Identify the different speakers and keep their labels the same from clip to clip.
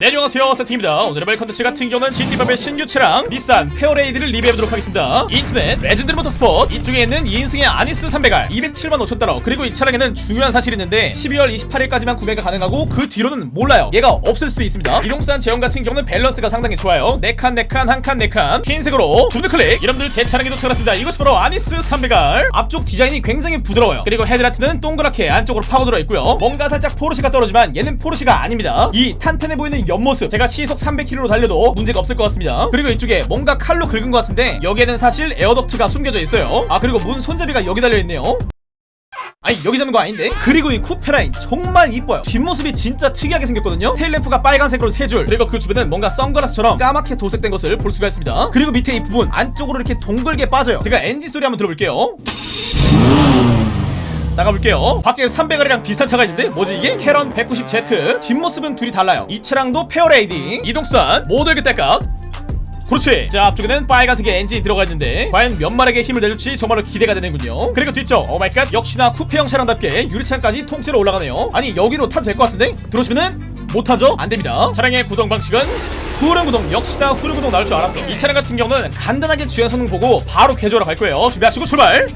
Speaker 1: 네 안녕하세요. 세팅입니다. 오늘의 말 컨텐츠 같은 경우는 GTA5의 신규 차량 닛산 페어레이디를 리뷰해보도록 하겠습니다. 인터넷 레전드리 모터스포트 이쪽에 있는 2인승의 아니스 300R 207만 5천 달러 그리고 이 차량에는 중요한 사실이 있는데 12월 28일까지만 구매가 가능하고 그 뒤로는 몰라요. 얘가 없을 수도 있습니다. 이동수단 제원 같은 경우는 밸런스가 상당히 좋아요. 4칸 4칸 1칸 4칸. 흰색으로 두드 클릭. 여러분들 제 차량에 도착했습니다. 이것이 바로 아니스 300R 앞쪽 디자인이 굉장히 부드러워요. 그리고 헤드라이트는 동그랗게 안쪽으로 파고들어 있고요. 뭔가 살짝 포르쉐가 떠오르지만 얘는 포르쉐가 아닙니다. 이 탄탄해 보이는 옆모습. 제가 시속 300km로 달려도 문제가 없을 것 같습니다. 그리고 이쪽에 뭔가 칼로 긁은 것 같은데 여기에는 사실 air duct가 숨겨져 있어요. 아 그리고 문 손잡이가 여기 달려있네요. 아니 여기 잡는 거 아닌데? 그리고 이 쿠페 라인 정말 이뻐요. 뒷모습이 진짜 특이하게 생겼거든요. tail lamp가 빨간색으로 세 줄. 그리고 그 주변은 뭔가 선글라스처럼 까맣게 도색된 것을 볼 수가 있습니다. 그리고 밑에 이 부분 안쪽으로 이렇게 동글게 빠져요. 제가 엔진 소리 한번 들어볼게요 나가볼게요. 밖에 300R이랑 비슷한 차가 있는데 뭐지 이게? 카린 190Z 뒷모습은 둘이 달라요. 이 차량도 페어레이디. 이동수단 모델 그때값 그렇지. 자 앞쪽에는 빨간색의 엔진이 들어가 있는데 과연 몇 마력의 힘을 내줄지 정말로 기대가 되는군요. 그리고 뒤쪽 oh my god 역시나 쿠페형 차량답게 유리창까지 통째로 올라가네요. 아니 여기로 타도 될 것 같은데? 들어오시면은 못하죠? 안됩니다. 차량의 구동 방식은 후륜 구동 역시나 후륜 구동 나올 줄 알았어. 이 차량 같은 경우는 간단하게 주행 성능 보고 바로 개조하러 갈 거예요. 준비하시고 출발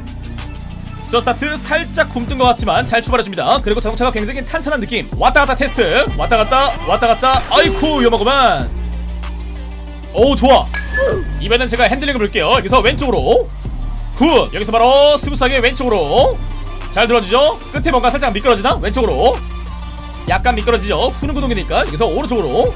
Speaker 1: 저 스타트 살짝 굼뜬 것 같지만 잘 출발해줍니다. 그리고 자동차가 굉장히 탄탄한 느낌. 왔다갔다 테스트. 왔다갔다 왔다갔다. 아이쿠 위험하구만. 오 좋아. 이번엔 제가 핸들링을 볼게요. 여기서 왼쪽으로. good. 여기서 바로 smooth하게 왼쪽으로. 잘 들어주죠? 끝에 뭔가 살짝 미끄러지나? 왼쪽으로. 약간 미끄러지죠? 후륜 구동이니까 여기서 오른쪽으로.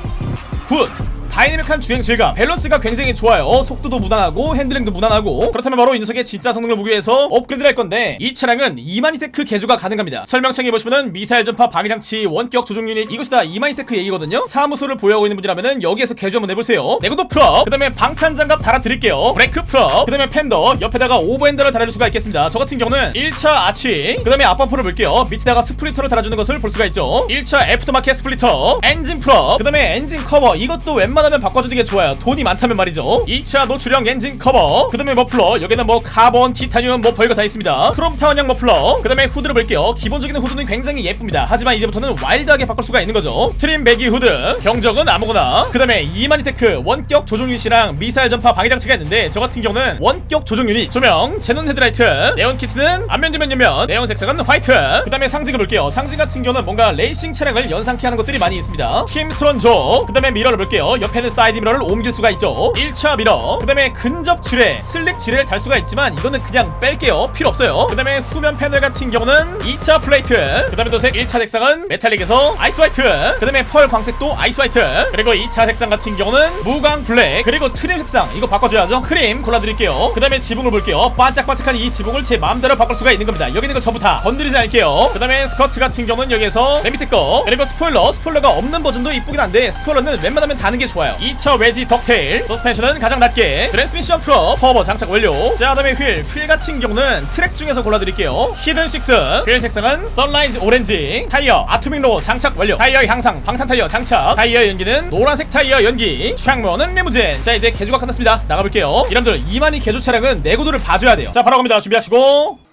Speaker 1: good 다이내믹한 주행 질감. 밸런스가 굉장히 좋아요. 속도도 무난하고 핸들링도 무난하고. 그렇다면 바로 이 녀석의 진짜 성능을 보기 위해서 업그레이드를 할 건데 이 차량은 이마니테크 개조가 가능합니다. 설명창에 보시면은 미사일 전파 방위장치 원격 조종 유닛 이것이 다. 이마니테크 얘기거든요. 사무소를 보유하고 있는 분이라면은 여기에서 개조 한번 해보세요. 내구도 full up. 그 다음에 방탄장갑 달아드릴게요. 브레이크 full up. 그 다음에 펜더. 옆에다가 over fender를 달아줄 수가 있겠습니다. 저 같은 경우는 1차 아치 그 다음에 앞범퍼를 볼게요. 밑에다가 splitter를 달아주는 것을 볼 수가 있죠. 1차 aftermarket splitter. 엔진 full up. 그 다음에 엔진 커버. 이것도 웬만 하면 바꿔주는 게 좋아요. 돈이 많다면 말이죠. 2차 노출형 엔진 커버. 그 다음에 머플러. 여기는 뭐 카본 티타늄 뭐 별거 다 있습니다. 크롬 타원형 머플러. 그 다음에 후드를 볼게요. 기본적인 후드는 굉장히 예쁩니다. 하지만 이제부터는 와일드하게 바꿀 수가 있는 거죠. 스트림 배기 후드. 경적은 아무거나. 그 다음에 이마니 테크 원격 조종 유닛이랑 미사일 전파 방위장치가 있는데 저 같은 경우는 원격 조종 유닛. 조명 제논 헤드라이트 네온 키트는 앞면 뒷면 옆면 네온 색상은 화이트. 그 다음에 상징을 볼게요. 상징 같은 경우는 뭔가 레이싱 차량을 연상케 하는 것들이 많이 있습니다. 킴스트론 조그 다음에 mirror를 볼게요. 옆에 는 사이드 미러를 옮길 수가 있죠. 1차 mirror. 그 다음에 근접 지뢰 slick 지뢰를 달 수가 있지만 이거는 그냥 뺄게요. 필요 없어요. 그 다음에 후면 패널 같은 경우는 2차 플레이트. 그 다음에 도색 1차 색상은 metallic에서 ice white. 그 다음에 pearl 광택도 ice white. 그리고 2차 색상 같은 경우는 무광 블랙. 그리고 trim 색상. 이거 바꿔줘야죠. 크림 골라드릴게요. 그 다음에 지붕을 볼게요. 반짝반짝한 이 지붕을 제 마음대로 바꿀 수가 있는 겁니다. 여기 있는 거 전부 다 건드리지 않을게요. 그 다음에 스커트 같은 경우는 여기에서 맨 밑에 거. 그리고 스포일러. 스포일러가 없는 버전도 이쁘긴 한데 스포일러는 웬만하면 다는 게 좋아요 2차 외지 ducktail. 서스펜션은 가장 낮게. 트랜스미션 full up 터보 장착 완료. 자 다음에 휠 휠 같은 경우는 트랙 중에서 골라드릴게요. hidden six. 휠 색상은 sunrise orange. 타이어 아토믹 로고 장착 완료. 타이어 향상 방탄 타이어 장착. 타이어 연기는 노란색 타이어 연기. 창문은 리무진. 자 이제 개조가 끝났습니다. 나가볼게요. 여러분들 이마니 개조 차량은 내구도를 봐줘야 돼요. 자 바로 갑니다. 준비하시고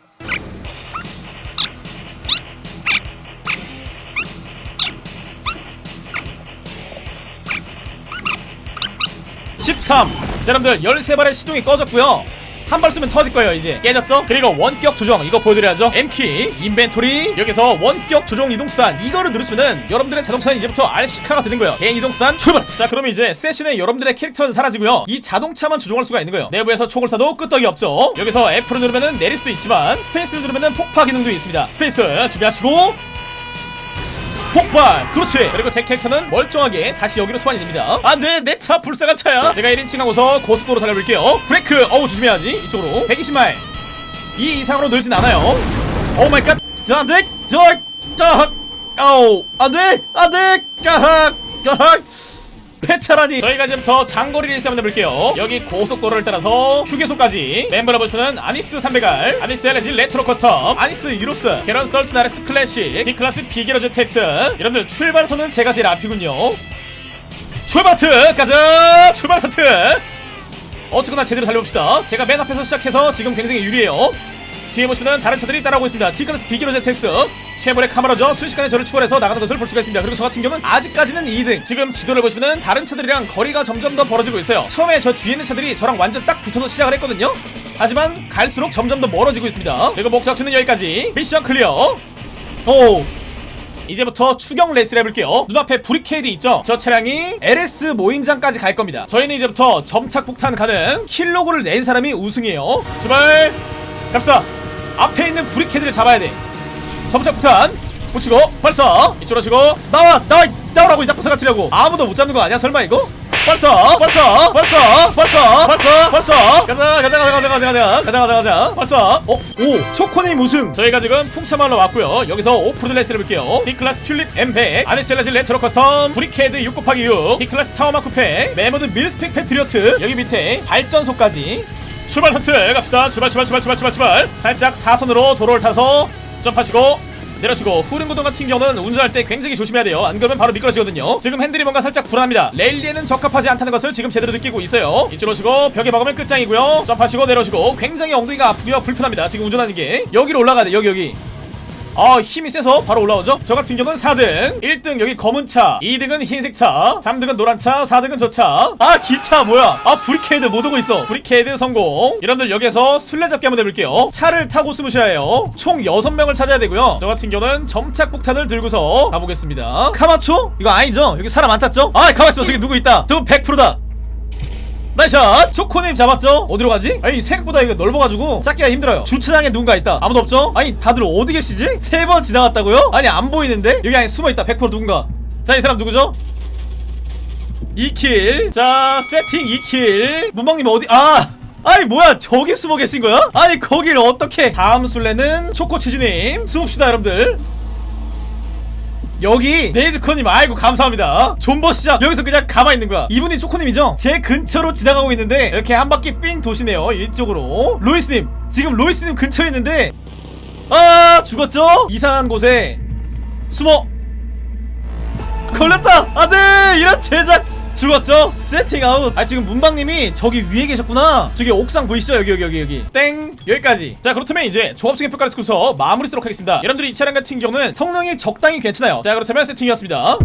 Speaker 1: 13 자, 여러분들 13발의 시동이 꺼졌고요. 한발 쏘면 터질 거예요 이제. 깨졌죠? 그리고 원격 조정 이거 보여드려야죠. M키 인벤토리. 여기서 원격 조정 이동수단. 이거를 누르시면은 여러분들의 자동차는 이제부터 RC카가 되는 거예요. 개인 이동수단 출발! 자 그럼 이제 세션에 여러분들의 캐릭터는 사라지고요. 이 자동차만 조종할 수가 있는 거예요. 내부에서 총을 쏴도 끄떡이 없죠? 여기서 F를 누르면은 내릴 수도 있지만 스페이스를 누르면은 폭파 기능도 있습니다. 스페이스 준비하시고 폭발 그렇지 그리고 제 캐릭터는 멀쩡하게 다시 여기로 소환이 됩니다 안돼 내 차 불쌍한 차야 제가 1인칭 하고서 고속도로 달려볼게요 브레이크 어우 조심해야지 이쪽으로 120마일 이 이상으로 늘진 않아요 oh my god 안돼 저저 아우 안돼 안돼 까악 까악 폐차라니. 저희가 지금부터 장거리 레이스 한번 해볼게요. 여기 고속도로를 따라서 휴게소까지. 멤버를 보시면은 아니스 300R 아니스 LG 레트로 커스텀 아니스 유로스 카린 썰트 나레스 클래식 D클래스 비게러즈 텍스. 여러분들 출발선은 제가 제일 앞이군요. 출발 트 가자 출발 스트! 어쨌거나 제대로 달려봅시다. 제가 맨 앞에서 시작해서 지금 굉장히 유리해요. 뒤에 보시면 다른 차들이 따라오고 있습니다. D클래스 비게러즈 텍스 최벌의 카메라죠. 순식간에 저를 추월해서 나가는 것을 볼 수가 있습니다. 그리고 저 같은 경우는 아직까지는 2등. 지금 지도를 보시면은 다른 차들이랑 거리가 점점 더 벌어지고 있어요. 처음에 저 뒤에 있는 차들이 저랑 완전 딱 붙어서 시작을 했거든요. 하지만 갈수록 점점 더 멀어지고 있습니다. 그리고 목적지는 여기까지. mission clear. 오. 이제부터 추격 레이스를 해볼게요. 눈앞에 브리케이드 있죠? 저 차량이 LS 모임장까지 갈 겁니다. 저희는 이제부터 점착 폭탄 가는 kill log를 낸 사람이 우승이에요. 출발! 갑시다. 앞에 있는 브리케이드를 잡아야 돼 점착 폭탄 붙이고 발사. 이쪽으로 하시고 나와 나와 나오라고 이 나쁜 사가 치려고. 아무도 못 잡는 거 아니야? 설마 이거? 발사 발사 발사 발사 발사 발사. 가자 가자 가자 가자 가자 가자 가자 가자 가자. 발사. 어? 오 초코님 우승. 저희가 지금 풍차마을로 왔고요. 여기서 오프로드 레이스를 볼게요. D클래스 튤립 M팩 아레셀라지 레트로 커스텀 브리케드 6 곱하기 6 D클래스 타워마 쿠페 메모드 밀스펙 패트리어트 여기 밑에 발전소까지. 출발 선트 갑시다. 출발 출발 출발 출발 출발. 살짝 사선으로 도로를 타서 점프하시고 내려치고 후륜구동 같은 경우는 운전할 때 굉장히 조심해야 돼요. 안 그러면 바로 미끄러지거든요. 지금 핸들이 뭔가 살짝 불안합니다. 랠리에는 적합하지 않다는 것을 지금 제대로 느끼고 있어요. 이쪽으로 치고 벽에 박으면 끝장이고요. 점프하시고 내려치고 굉장히 엉덩이가 아프고요. 불편합니다. 지금 운전하는 게. 여기로 올라가야 돼. 여기 여기 아 힘이 세서 바로 올라오죠? 저 같은 경우는 4등. 1등 여기 검은 차 2등은 흰색 차 3등은 노란 차 4등은 저차아 기차 뭐야? 아 브리케이드 못 오고 있어. 브리케이드 성공. 여러분들 여기서 술래잡기 한번 해볼게요. 차를 타고 숨으셔야 해요. 총 6명을 찾아야 되고요. 저 같은 경우는 점착폭탄을 들고서 가보겠습니다. 카마초? 이거 아니죠? 여기 사람 안 탔죠? 아 가만있어. 저기 누구 있다. 저거 100%다 나이샷! 초코님 잡았죠? 어디로 가지? 아니 생각보다 이거 넓어가지고 찾기가 힘들어요 주차장에 누군가 있다 아무도 없죠? 아니 다들 어디 계시지? 세 번 지나갔다고요? 아니 안 보이는데? 여기 안에 숨어있다 100% 누군가 자 이 사람 누구죠? 2킬 자 세팅 2킬 문방님 어디 아! 아니 뭐야 저기 숨어 계신 거야? 아니 거길 어떻게 다음 술래는 초코치즈님 숨읍시다 여러분들 여기 네이즈코님 아이고 감사합니다. 존버 시작. 여기서 그냥 가만히 있는 거야. 이분이 초코님이죠? 제 근처로 지나가고 있는데 이렇게 한 바퀴 삥 도시네요 이쪽으로. 로이스님 지금 로이스님 근처에 있는데. 아 죽었죠? 이상한 곳에 숨어. 걸렸다! 안돼 이런 제작 죽었죠? 세팅 아웃 아 지금 문방님이 저기 위에 계셨구나. 저기 옥상 보이시죠? 여기 여기 여기 여기. 땡! 여기까지. 자 그렇다면 이제 종합적인 평가를 듣고서 마무리 짓도록 하겠습니다. 여러분들이 이 차량 같은 경우는 성능이 적당히 괜찮아요. 자 그렇다면 세팅이었습니다